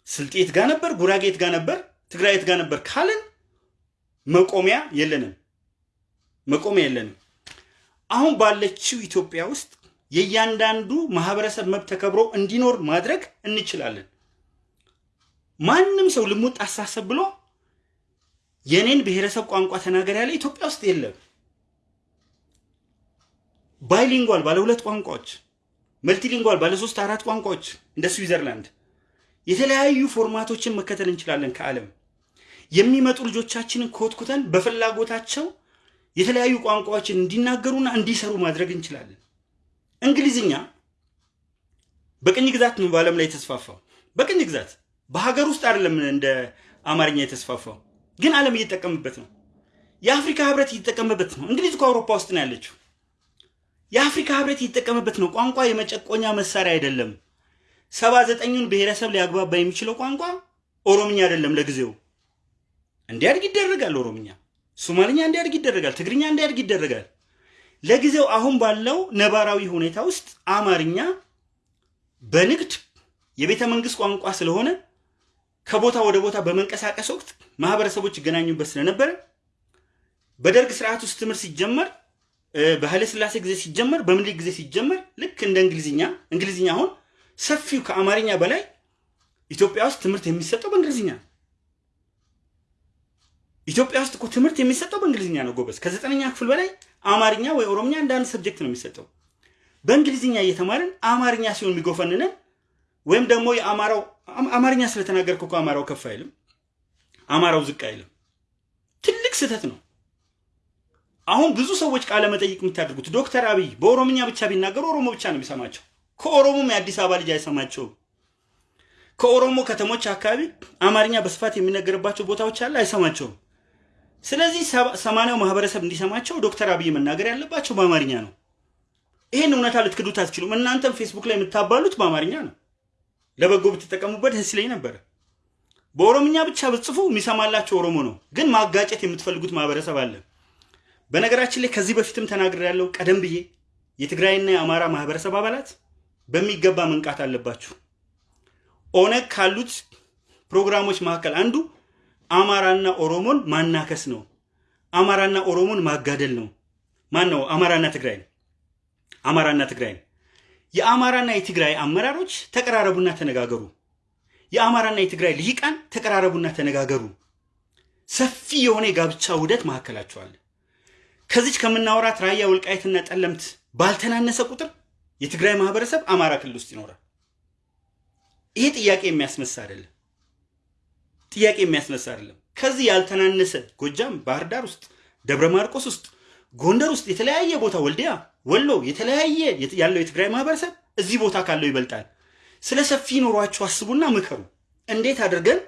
ስልጤ የት ጋ ነበር? ጉራጌ የት ጋ ነበር? ትግራይ የት ጋ ነበር ካልን መቆሚያ የለንም። መቆሚያ የለንም። አሁን ባለችው ኢትዮጵያ ውስጥ የእያንዳንዱ ማህበረሰብ መብት ተከብሮ እንዲኖር ማድረግ እንችላለን። ማንም ሰው ልሙጥ አሳሰብ ብሎ የኔን ብሔረሰብ ቋንቋ ተናገር ያለ ኢትዮጵያ ውስጥ የለም። bilingual ባለ ሁለት ቋንቋዎች፣ multilingual ባለ ሶስት አራት ቋንቋዎች እንደ ስዊዘርላንድ የተለያዩ format ኦችን መከተል እንችላለን ከዓለም የሚመጡ ልጆቻችንን ኮትኩተን በፍላጎታቸው የተለያዩ ቋንቋዎችን እንዲናገሩና እንዲሰሩ ማድረግ እንችላለን። እንግሊዝኛ በቅኝ ግዛት ነው በዓለም ላይ የተስፋፋው። በቅኝ ግዛት በሀገር ውስጥ አይደለም እንደ አማርኛ የተስፋፋው፣ ግን ዓለም እየተጠቀምበት ነው። የአፍሪካ ህብረት እየተጠቀመበት ነው። እንግሊዝ እኮ አውሮፓ ውስጥ ነው ያለችው። የአፍሪካ ህብረት እየተጠቀመበት ነው። ቋንቋ የመጨቆኛ መሳሪያ አይደለም። ሰባ ዘጠኙን ብሔረሰብ ሊያግባባ የሚችለው ቋንቋ ኦሮምኛ አይደለም። ለጊዜው እንዲያድግ ይደረጋል። ኦሮምኛ፣ ሶማልኛ እንዲያድግ ይደረጋል። ትግርኛ እንዲያድግ ይደረጋል። ለጊዜው አሁን ባለው ነባራዊ ሁኔታ ውስጥ አማርኛ በንግድ የቤተ መንግስት ቋንቋ ስለሆነ ከቦታ ወደ ቦታ በመንቀሳቀስ ወቅት ማህበረሰቦች ይገናኙበት ስለነበረ በደርግ ስርዓት ውስጥ ትምህርት ሲጀመር በኃይለ ሥላሴ ጊዜ ሲጀመር በምኒልክ ጊዜ ሲጀመር ልክ እንደ እንግሊዝኛ እንግሊዝኛ አሁን ሰፊው ከአማርኛ በላይ ኢትዮጵያ ውስጥ ትምህርት የሚሰጠው በእንግሊዝኛ ነው። ኢትዮጵያ ውስጥ እኮ ትምህርት የሚሰጠው በእንግሊዝኛ ነው ጎበዝ። ከዘጠነኛ ክፍል በላይ አማርኛ ወይ ኦሮምኛ እንደ አንድ ሰብጀክት ነው የሚሰጠው። በእንግሊዝኛ እየተማርን አማርኛ ሲሆን የሚጎፈንነን ወይም ደግሞ የአማራው አማርኛ ስለተናገርክ እኮ አማራው ከፍ አይልም፣ አማራው ዝቅ አይልም። ትልቅ ስህተት ነው። አሁን ብዙ ሰዎች ቃለ መጠይቅ የምታደርጉት ዶክተር አብይ በኦሮምኛ ብቻ ቢናገሩ ኦሮሞ ብቻ ነው የሚሰማቸው። ከኦሮሞም የአዲስ አበባ ልጅ አይሰማቸውም። ከኦሮሞ ከተሞች አካባቢ አማርኛ በስፋት የሚነገርባቸው ቦታዎች አለ፣ አይሰማቸውም። ስለዚህ ሰማንያው ማህበረሰብ እንዲሰማቸው ዶክተር አብይ መናገር ያለባቸው በአማርኛ ነው። ይህን እውነታ ልትክዱት አትችሉም። እናንተም ፌስቡክ ላይ የምታባሉት በአማርኛ ነው። ለበጎ ብትጠቀሙበት ደስ ይለኝ ነበረ። በኦሮምኛ ብቻ ብትጽፉ የሚሰማላቸው ኦሮሞ ነው፣ ግን ማጋጨት የምትፈልጉት ማህበረሰብ አለ። በነገራችን ላይ ከዚህ በፊትም ተናግሬያለሁ። ቀደም ብዬ የትግራይና የአማራ ማህበረሰብ አባላት በሚገባ መንቃት አለባችሁ። ኦነግ ካሉት ፕሮግራሞች መካከል አንዱ አማራና ኦሮሞን ማናከስ ነው። አማራና ኦሮሞን ማጋደል ነው። ማን ነው? አማራና ትግራይ አማራና ትግራይ የአማራና የትግራይ አመራሮች ተቀራረቡና ተነጋገሩ። የአማራና የትግራይ ልሂቃን ተቀራረቡና ተነጋገሩ። ሰፊ የሆነ የጋብቻ ውህደት መካከላቸው አለ። ከዚች ከምናወራት ራያ ወልቃይትና ጠለምት ባልተናነሰ ቁጥር የትግራይ ማህበረሰብ አማራ ክልል ውስጥ ይኖራል። ይሄ ጥያቄ የሚያስነሳ አይደለም። ጥያቄ የሚያስነሳ አይደለም። ከዚህ ያልተናነሰ ጎጃም፣ ባህር ዳር ውስጥ፣ ደብረ ማርቆስ ውስጥ፣ ጎንደር ውስጥ የተለያየ ቦታ ወልዲያ፣ ወሎ የተለያየ ያለው የትግራይ ማህበረሰብ እዚህ ቦታ ካለው ይበልጣል። ስለ ሰፊ ኑሯችሁ አስቡና ምከሩ። እንዴት አድርገን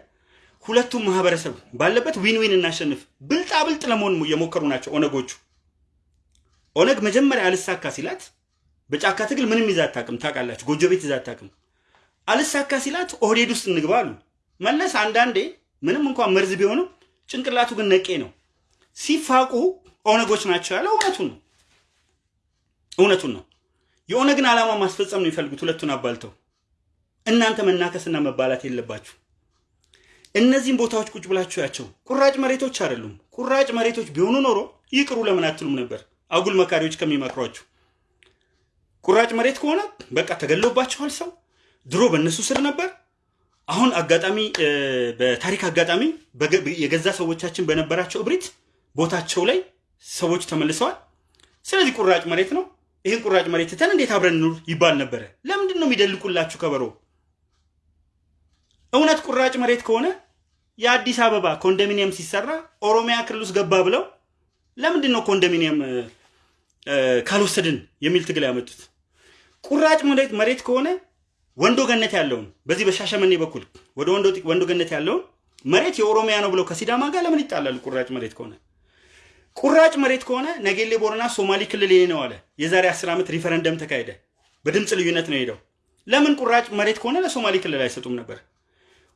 ሁለቱም ማህበረሰብ ባለበት win win እናሸንፍ። ብልጣ ብልጥ ለመሆን የሞከሩ ናቸው ኦነጎቹ። ኦነግ መጀመሪያ አልሳካ ሲላት በጫካ ትግል ምንም ይዛ አታውቅም። ታውቃላችሁ፣ ጎጆ ቤት ይዛ አታውቅም። አልሳካ ሲላት ኦህዴድ ውስጥ እንግባ አሉ። መለስ አንዳንዴ ምንም እንኳን መርዝ ቢሆንም ጭንቅላቱ ግን ነቄ ነው። ሲፋቁ ኦነጎች ናቸው ያለው እውነቱን ነው። እውነቱን ነው። የኦነግን ዓላማ ማስፈጸም ነው የሚፈልጉት ሁለቱን አባልተው። እናንተ መናከስና መባላት የለባችሁ። እነዚህም ቦታዎች ቁጭ ብላችሁ ያቸው ቁራጭ መሬቶች አይደሉም። ቁራጭ መሬቶች ቢሆኑ ኖሮ ይቅሩ ለምን አትሉም ነበር? አጉል መካሪዎች ከሚመክሯችሁ ቁራጭ መሬት ከሆነ በቃ ተገሎባችኋል። ሰው ድሮ በእነሱ ስር ነበር። አሁን አጋጣሚ በታሪክ አጋጣሚ የገዛ ሰዎቻችን በነበራቸው እብሪት ቦታቸው ላይ ሰዎች ተመልሰዋል። ስለዚህ ቁራጭ መሬት ነው። ይህን ቁራጭ መሬት ትተን እንዴት አብረን ኑር ይባል ነበረ። ለምንድን ነው የሚደልቁላችሁ ከበሮ? እውነት ቁራጭ መሬት ከሆነ የአዲስ አበባ ኮንዶሚኒየም ሲሰራ ኦሮሚያ ክልል ውስጥ ገባ ብለው ለምንድን ነው ኮንዶሚኒየም ካልወሰድን የሚል ትግል ያመጡት? ቁራጭ መሬት ከሆነ ወንዶ ገነት ያለውን በዚህ በሻሸመኔ በኩል ወደ ወንዶ ገነት ያለውን መሬት የኦሮሚያ ነው ብለው ከሲዳማ ጋር ለምን ይጣላሉ? ቁራጭ መሬት ከሆነ ቁራጭ መሬት ከሆነ ነጌሌ ቦረና ሶማሌ ክልል ይሄ ነው አለ። የዛሬ አስር ዓመት ሪፈረንደም ተካሄደ። በድምፅ ልዩነት ነው ሄደው። ለምን ቁራጭ መሬት ከሆነ ለሶማሌ ክልል አይሰጡም ነበር?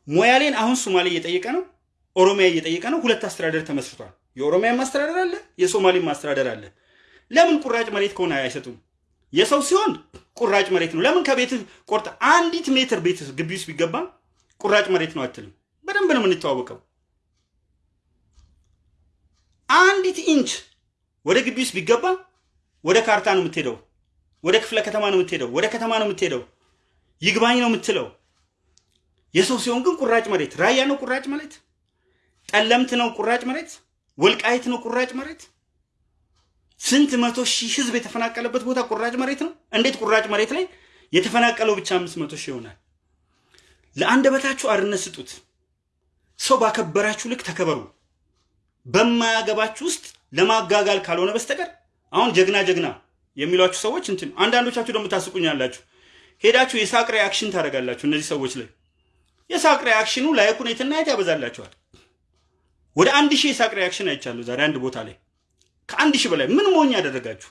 ሞያሌን አሁን ሶማሌ እየጠየቀ ነው፣ ኦሮሚያ እየጠየቀ ነው። ሁለት አስተዳደር ተመስርቷል። የኦሮሚያ ማስተዳደር አለ፣ የሶማሌ ማስተዳደር አለ። ለምን ቁራጭ መሬት ከሆነ አይሰጡም? የሰው ሲሆን ቁራጭ መሬት ነው። ለምን ከቤት ቆርጠ አንዲት ሜትር ቤት ግቢ ውስጥ ቢገባ ቁራጭ መሬት ነው አትልም? በደንብ ነው የምንተዋወቀው። አንዲት ኢንች ወደ ግቢ ውስጥ ቢገባ ወደ ካርታ ነው የምትሄደው፣ ወደ ክፍለ ከተማ ነው የምትሄደው፣ ወደ ከተማ ነው የምትሄደው፣ ይግባኝ ነው የምትለው። የሰው ሲሆን ግን ቁራጭ መሬት ራያ ነው ቁራጭ መሬት፣ ጠለምት ነው ቁራጭ መሬት፣ ወልቃይት ነው ቁራጭ መሬት። ስንት መቶ ሺህ ህዝብ የተፈናቀለበት ቦታ ቁራጭ መሬት ነው። እንዴት ቁራጭ መሬት ላይ የተፈናቀለው ብቻ አምስት መቶ ሺህ ይሆናል? ለአንደበታችሁ አርነት ስጡት። ሰው ባከበራችሁ ልክ ተከበሩ። በማያገባችሁ ውስጥ ለማጋጋል ካልሆነ በስተቀር አሁን ጀግና ጀግና የሚሏችሁ ሰዎች እንትን አንዳንዶቻችሁ ደግሞ ታስቁኛላችሁ። ሄዳችሁ የሳቅ reaction ታደርጋላችሁ እነዚህ ሰዎች ላይ የሳቅ reaction ኑ like ኡን የትና የት ያበዛላችኋል። ወደ አንድ ሺህ የሳቅ reaction አይቻለሁ ዛሬ አንድ ቦታ ላይ ከአንድ ሺህ በላይ ምን ሞኝ ያደረጋችሁ?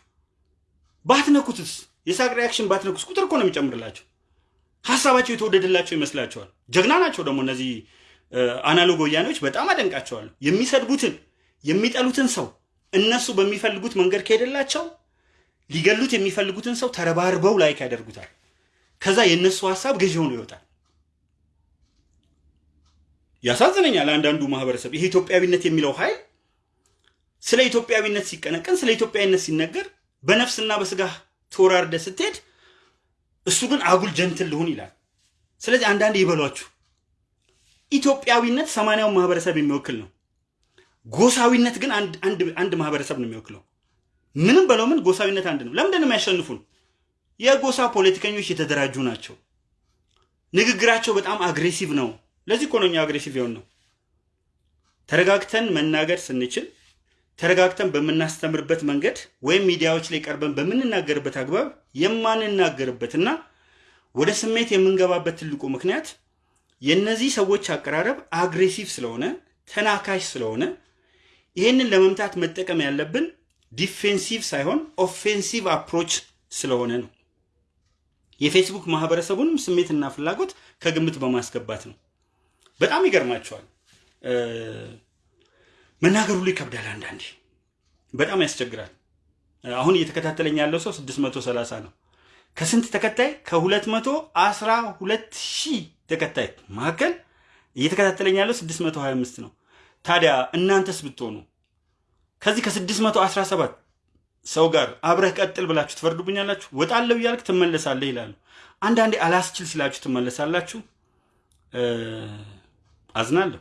ባትነኩትስ የሳቅ reaction ባትነኩስ ቁጥር እኮ ነው የሚጨምርላቸው። ሀሳባቸው የተወደደላቸው ይመስላቸዋል። ጀግና ናቸው ደግሞ እነዚህ analog ወያኔዎች በጣም አደንቃቸዋለሁ። የሚሰድቡትን የሚጠሉትን ሰው እነሱ በሚፈልጉት መንገድ ከሄደላቸው ሊገሉት የሚፈልጉትን ሰው ተረባርበው like ያደርጉታል። ከዛ የእነሱ ሀሳብ ገዢ ሆኖ ይወጣል። ያሳዝነኛል። አንዳንዱ ማህበረሰብ ይሄ ኢትዮጵያዊነት የሚለው ኃይል ስለ ኢትዮጵያዊነት ሲቀነቀን፣ ስለ ኢትዮጵያዊነት ሲነገር በነፍስና በስጋ ተወራርደ ስትሄድ እሱ ግን አጉል gentle ልሁን ይላል። ስለዚህ አንዳንድ ይበሏችሁ። ኢትዮጵያዊነት ሰማንያውን ማህበረሰብ የሚወክል ነው። ጎሳዊነት ግን አንድ ማህበረሰብ ነው የሚወክለው። ምንም በለው ምን ጎሳዊነት አንድ ነው። ለምንድን ነው የሚያሸንፉን? የጎሳ ፖለቲከኞች የተደራጁ ናቸው። ንግግራቸው በጣም አግሬሲቭ ነው። ለዚህ እኮ ነው አግሬሲቭ የሆን ነው። ተረጋግተን መናገር ስንችል ተረጋግተን በምናስተምርበት መንገድ ወይም ሚዲያዎች ላይ ቀርበን በምንናገርበት አግባብ የማንናገርበትና ወደ ስሜት የምንገባበት ትልቁ ምክንያት የእነዚህ ሰዎች አቀራረብ aggressive ስለሆነ ተናካሽ ስለሆነ ይህንን ለመምታት መጠቀም ያለብን defensive ሳይሆን offensive approach ስለሆነ ነው። የፌስቡክ ማህበረሰቡንም ስሜትና ፍላጎት ከግምት በማስገባት ነው። በጣም ይገርማቸዋል። መናገር ሁሉ ይከብዳል። አንዳንዴ በጣም ያስቸግራል። አሁን እየተከታተለኝ ያለው ሰው 630 ነው። ከስንት ተከታይ? ከ212 ሺህ ተከታይ መካከል እየተከታተለኝ ያለው 625 ነው። ታዲያ እናንተስ ብትሆኑ ከዚህ ከ617 ሰው ጋር አብረህ ቀጥል ብላችሁ ትፈርዱብኛላችሁ? ወጣለሁ እያልክ ትመለሳለህ ይላሉ። አንዳንዴ አላስችል ሲላችሁ ትመለሳላችሁ። አዝናለሁ።